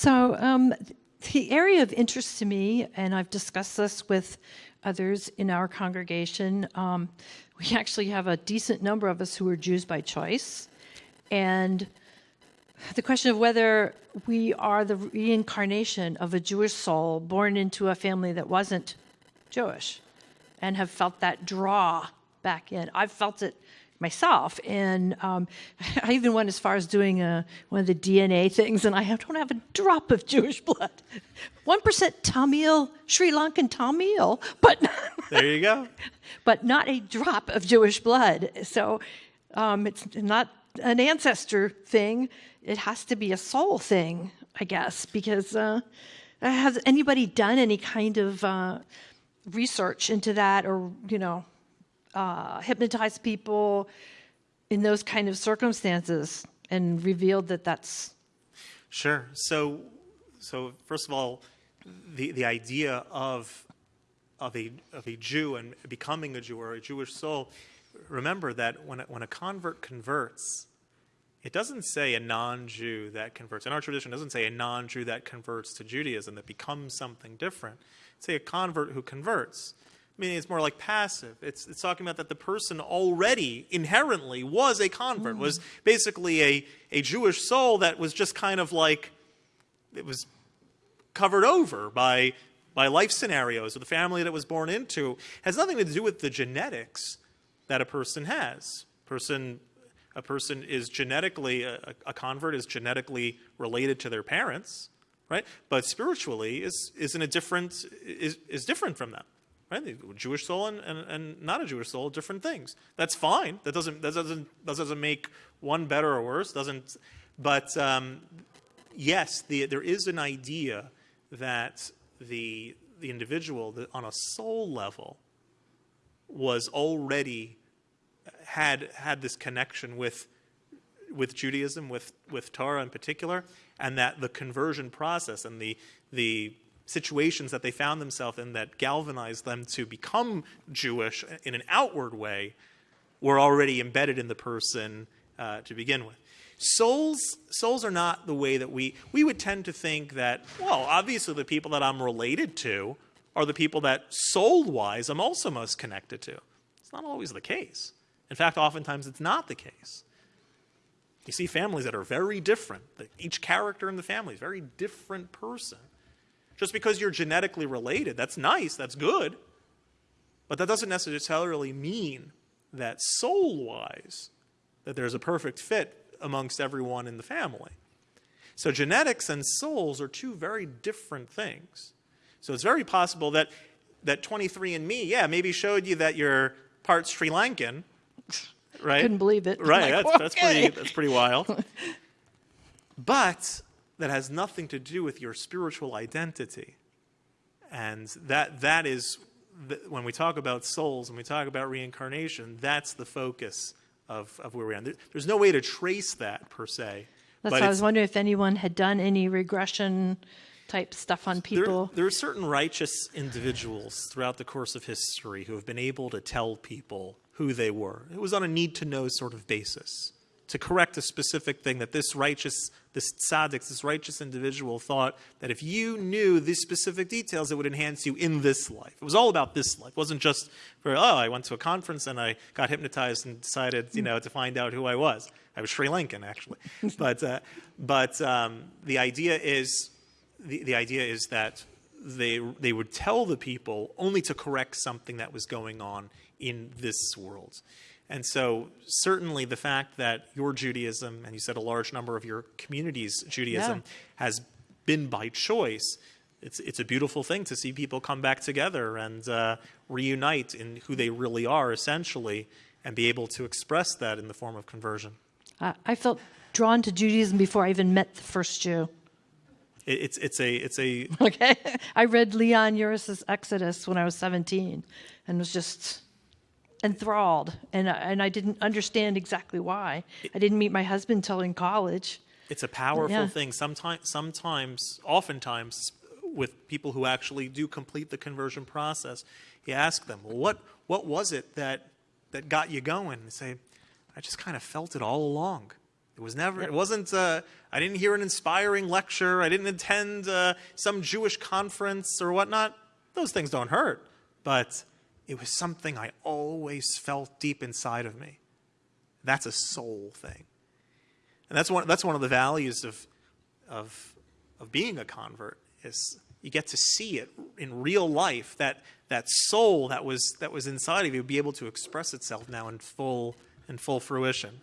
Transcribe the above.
So, um, the area of interest to me, and I've discussed this with others in our congregation, um, we actually have a decent number of us who are Jews by choice. And the question of whether we are the reincarnation of a Jewish soul born into a family that wasn't Jewish and have felt that draw back in. I've felt it myself. And um, I even went as far as doing a, one of the DNA things, and I don't have a drop of Jewish blood. 1% Tamil, Sri Lankan Tamil, but. there you go. But not a drop of Jewish blood. So um, it's not an ancestor thing, it has to be a soul thing, I guess, because uh, has anybody done any kind of uh, research into that or, you know, uh, hypnotized people in those kind of circumstances and revealed that that's sure so so first of all the the idea of of a of a Jew and becoming a Jew or a Jewish soul remember that when a, when a convert converts it doesn't say a non-Jew that converts. In our tradition, it doesn't say a non-Jew that converts to Judaism, that becomes something different. It's say a convert who converts meaning it's more like passive. It's, it's talking about that the person already inherently was a convert, mm. was basically a, a Jewish soul that was just kind of like, it was covered over by, by life scenarios or the family that it was born into. It has nothing to do with the genetics that a person has. Person, a person is genetically, a, a convert is genetically related to their parents, right? But spiritually is, is in a different, is, is different from them right? Jewish soul and, and, and not a Jewish soul, different things. That's fine. That doesn't that doesn't that doesn't make one better or worse. Doesn't. But um, yes, the, there is an idea that the the individual on a soul level was already had had this connection with with Judaism, with with Torah in particular, and that the conversion process and the the situations that they found themselves in that galvanized them to become Jewish in an outward way were already embedded in the person uh, to begin with. Souls, souls are not the way that we, we would tend to think that, well, obviously the people that I'm related to are the people that soul-wise I'm also most connected to. It's not always the case. In fact, oftentimes it's not the case. You see families that are very different. Each character in the family is a very different person. Just because you're genetically related, that's nice, that's good. But that doesn't necessarily mean that soul wise, that there's a perfect fit amongst everyone in the family. So genetics and souls are two very different things. So it's very possible that that 23andMe, yeah, maybe showed you that you're part Sri Lankan, right? Couldn't believe it. Right, like, that's, that's pretty that's pretty wild. but that has nothing to do with your spiritual identity. And that, that is, when we talk about souls, when we talk about reincarnation, that's the focus of, of where we are. There, there's no way to trace that per se. That's why I was wondering if anyone had done any regression type stuff on people. There, there, are certain righteous individuals throughout the course of history who have been able to tell people who they were. It was on a need to know sort of basis to correct a specific thing that this righteous, this tzaddik, this righteous individual thought that if you knew these specific details, it would enhance you in this life. It was all about this life. It wasn't just for, oh, I went to a conference and I got hypnotized and decided, you know, to find out who I was. I was Sri Lankan, actually. but uh, but um, the idea is, the, the idea is that they, they would tell the people only to correct something that was going on in this world. And so, certainly, the fact that your Judaism, and you said a large number of your community's Judaism, yeah. has been by choice, it's, it's a beautiful thing to see people come back together and uh, reunite in who they really are, essentially, and be able to express that in the form of conversion. I felt drawn to Judaism before I even met the first Jew. it's it's a it's a okay. I read Leon Uris's Exodus when I was seventeen, and was just enthralled, and and I didn't understand exactly why. I didn't meet my husband till in college. It's a powerful yeah. thing. Sometimes, sometimes, oftentimes, with people who actually do complete the conversion process, you ask them, well, "What what was it that that got you going?" They say, "I just kind of felt it all along. It was never. It wasn't. Uh, I didn't hear an inspiring lecture. I didn't attend uh, some Jewish conference or whatnot. Those things don't hurt, but it was something I always felt deep inside of me. That's a soul thing, and that's one. That's one of the values of of of being a convert is you get to see it in real life. That that soul that was that was inside of you be able to express itself now in full in full fruition.